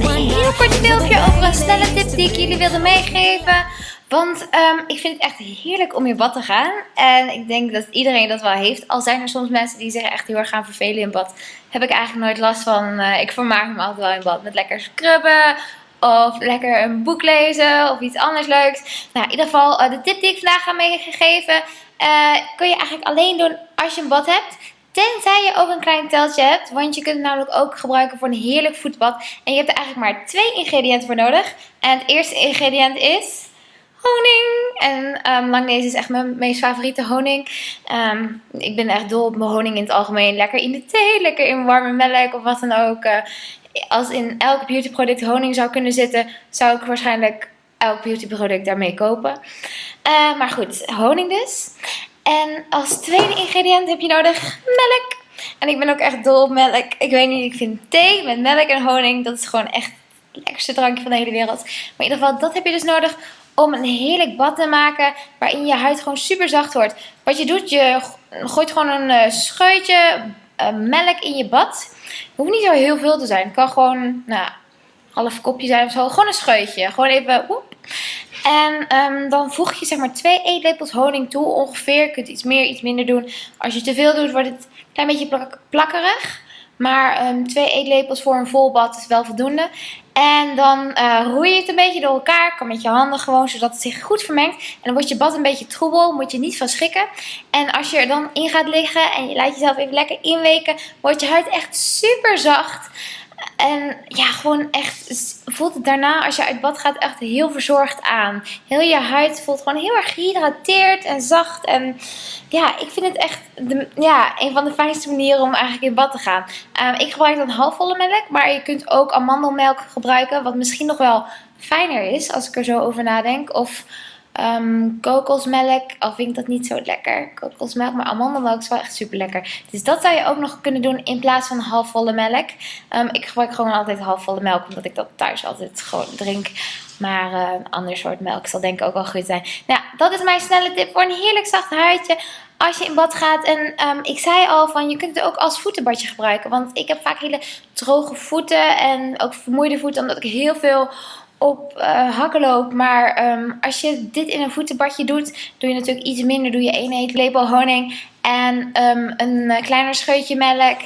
for een heel kort filmpje over een snelle tip die ik jullie wilde meegeven. Want ehm, ik vind het echt heerlijk om in bad te gaan. En ik denk dat iedereen dat wel heeft. Al zijn er soms mensen die zich echt heel erg gaan vervelen in bad. Heb ik eigenlijk nooit last van. Eh, ik vermaak me altijd wel in bad met lekker scrubben. Of lekker een boek lezen of iets anders leuks. Nou, in ieder geval eh, de tip die ik vandaag ga meegeven. eh kun je eigenlijk alleen doen als je een bad hebt. Tenzij je ook een klein teltje hebt. Want je kunt het namelijk ook gebruiken voor een heerlijk voetbad. En je hebt er eigenlijk maar twee ingrediënten voor nodig. En het eerste ingrediënt is honing. En um, langnees is echt mijn meest favoriete honing. Ehm, ik ben echt dol op mijn honing in het algemeen. Lekker in de thee, lekker in warme melk of wat dan ook. Eh, als in elk beautyproduct honing zou kunnen zitten, zou ik waarschijnlijk elk beautyproduct daarmee kopen. Eh, maar goed, honing dus. En als tweede ingrediënt heb je nodig melk. En ik ben ook echt dol op melk. Ik weet niet, ik vind thee met melk en honing, dat is gewoon echt het lekkerste drankje van de hele wereld. Maar in ieder geval, dat heb je dus nodig om een heerlijk bad te maken waarin je huid gewoon super zacht wordt. Wat je doet, je gooit gewoon een uh, scheutje uh, melk in je bad. Het hoeft niet zo heel veel te zijn. Het kan gewoon, nou, half kopje zijn of zo. Gewoon een scheutje. Gewoon even. En um, dan voeg je zeg maar twee eetlepels honing toe ongeveer. Je kunt iets meer, iets minder doen. Als je te veel doet, wordt het een klein beetje plak plakkerig. Maar um, twee eetlepels voor een vol bad is wel voldoende. En dan uh, roei je het een beetje door elkaar. Kan met je handen gewoon, zodat het zich goed vermengt. En dan wordt je bad een beetje troebel. Moet je niet van schrikken. En als je er dan in gaat liggen en je laat jezelf even lekker inweken. Wordt je huid echt super zacht. En ja, gewoon echt, voelt het daarna als je uit bad gaat echt heel verzorgd aan. Heel je huid voelt gewoon heel erg gehydrateerd en zacht. En ja, ik vind het echt de, ja, een van de fijnste manieren om eigenlijk in bad te gaan. Um, ik gebruik dan halfvolle melk, maar je kunt ook amandelmelk gebruiken. Wat misschien nog wel fijner is als ik er zo over nadenk. Of... Um, kokosmelk, al vind ik dat niet zo lekker. Kokosmelk, maar amandelmelk is wel echt super lekker. Dus dat zou je ook nog kunnen doen in plaats van halfvolle melk. Um, ik gebruik gewoon altijd halfvolle melk, omdat ik dat thuis altijd gewoon drink. Maar uh, een ander soort melk zal denk ik ook wel goed zijn. Nou, dat is mijn snelle tip voor een heerlijk zacht huidje als je in bad gaat. En um, ik zei al van je kunt het ook als voetenbadje gebruiken. Want ik heb vaak hele droge voeten en ook vermoeide voeten omdat ik heel veel op uh. Maar um, als je dit in een voetenbadje doet, doe je natuurlijk iets minder. Doe je één eetlepel honing en um, een uh, kleiner scheutje melk.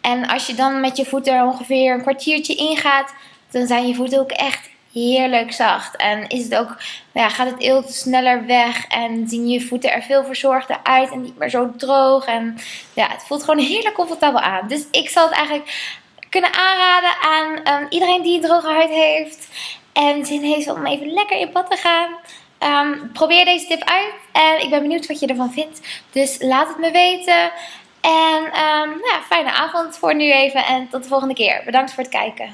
En als je dan met je voeten er ongeveer een kwartiertje ingaat, dan zijn je voeten ook echt heerlijk zacht. En is het ook, nou ja, gaat het eelt sneller weg en zien je voeten er veel verzorgder uit en niet meer zo droog. En ja, het voelt gewoon heerlijk comfortabel aan. Dus ik zal het eigenlijk kunnen aanraden aan um, iedereen die droge huid heeft en zin heeft om even lekker in bad te gaan. Um, probeer deze tip uit en ik ben benieuwd wat je ervan vindt. Dus laat het me weten. En um, nou ja, fijne avond voor nu even en tot de volgende keer. Bedankt voor het kijken.